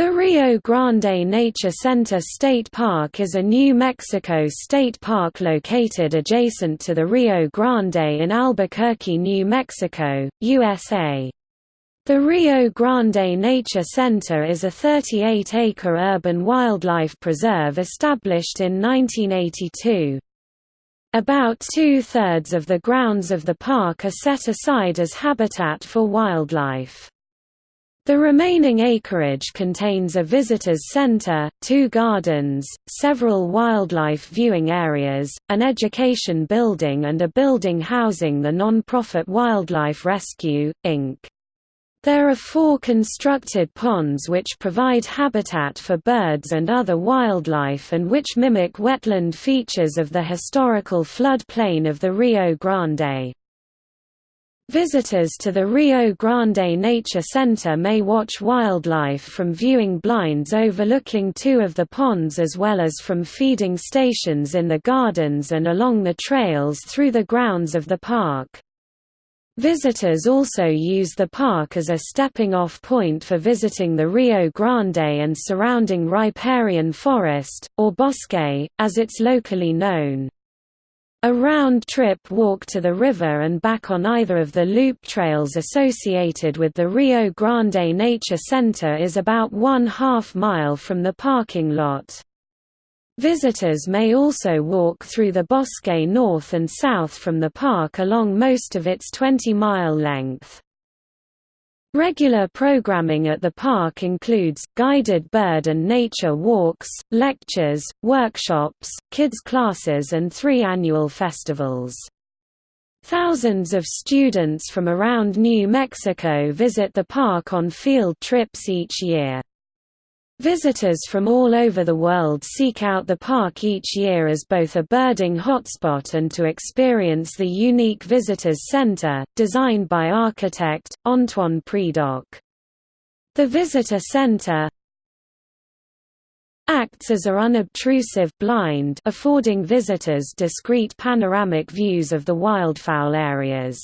The Rio Grande Nature Center State Park is a New Mexico state park located adjacent to the Rio Grande in Albuquerque, New Mexico, USA. The Rio Grande Nature Center is a 38-acre urban wildlife preserve established in 1982. About two-thirds of the grounds of the park are set aside as habitat for wildlife. The remaining acreage contains a visitors center, two gardens, several wildlife viewing areas, an education building and a building housing the non-profit Wildlife Rescue, Inc. There are four constructed ponds which provide habitat for birds and other wildlife and which mimic wetland features of the historical flood plain of the Rio Grande. Visitors to the Rio Grande Nature Center may watch wildlife from viewing blinds overlooking two of the ponds as well as from feeding stations in the gardens and along the trails through the grounds of the park. Visitors also use the park as a stepping-off point for visiting the Rio Grande and surrounding riparian forest, or bosque, as it's locally known. A round-trip walk to the river and back on either of the loop trails associated with the Rio Grande Nature Center is about one half mile from the parking lot. Visitors may also walk through the bosque north and south from the park along most of its 20-mile length. Regular programming at the park includes, guided bird and nature walks, lectures, workshops, kids classes and three annual festivals. Thousands of students from around New Mexico visit the park on field trips each year. Visitors from all over the world seek out the park each year as both a birding hotspot and to experience the unique Visitors Center, designed by architect, Antoine Predock. The Visitor Center acts as a unobtrusive blind affording visitors discrete panoramic views of the wildfowl areas.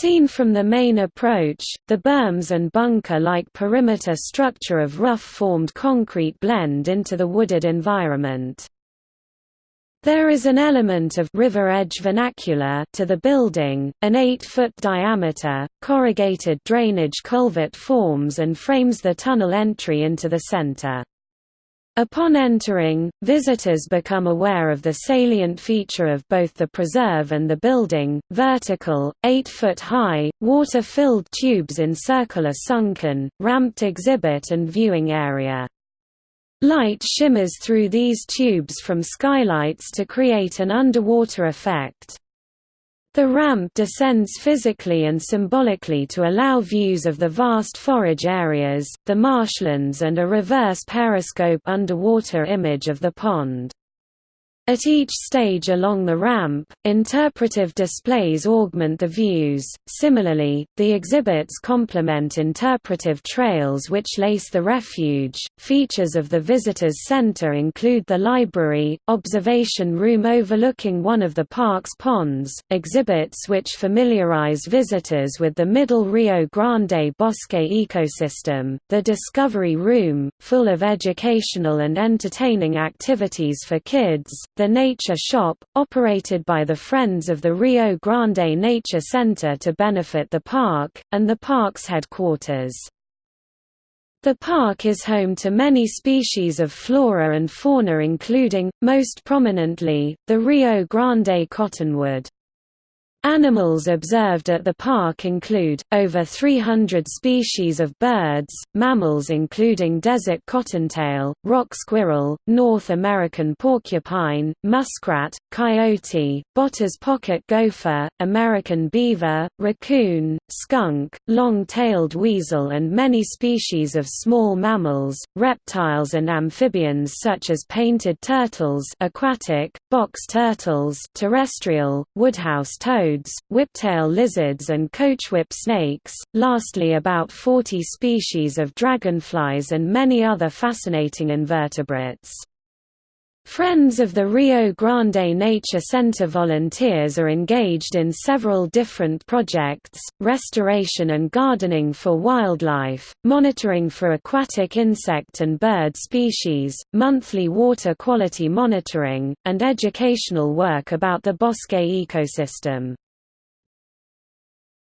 Seen from the main approach, the berms and bunker-like perimeter structure of rough-formed concrete blend into the wooded environment. There is an element of river edge vernacular to the building, an 8-foot diameter, corrugated drainage culvert forms and frames the tunnel entry into the center. Upon entering, visitors become aware of the salient feature of both the preserve and the building, vertical, 8-foot-high, water-filled tubes encircle a sunken, ramped exhibit and viewing area. Light shimmers through these tubes from skylights to create an underwater effect. The ramp descends physically and symbolically to allow views of the vast forage areas, the marshlands and a reverse periscope underwater image of the pond. At each stage along the ramp, interpretive displays augment the views. Similarly, the exhibits complement interpretive trails which lace the refuge. Features of the visitors center include the library, observation room overlooking one of the park's ponds, exhibits which familiarize visitors with the Middle Rio Grande Bosque ecosystem, the discovery room, full of educational and entertaining activities for kids, the Nature Shop, operated by the Friends of the Rio Grande Nature Center to benefit the park, and the park's headquarters. The park is home to many species of flora and fauna including, most prominently, the Rio Grande cottonwood. Animals observed at the park include, over 300 species of birds, mammals including desert cottontail, rock squirrel, North American porcupine, muskrat, coyote, Botta's pocket gopher, American beaver, raccoon, skunk, long-tailed weasel and many species of small mammals, reptiles and amphibians such as painted turtles aquatic, box turtles terrestrial, woodhouse toads whiptail lizards and coachwhip snakes, lastly about 40 species of dragonflies and many other fascinating invertebrates. Friends of the Rio Grande Nature Center volunteers are engaged in several different projects, restoration and gardening for wildlife, monitoring for aquatic insect and bird species, monthly water quality monitoring, and educational work about the bosque ecosystem.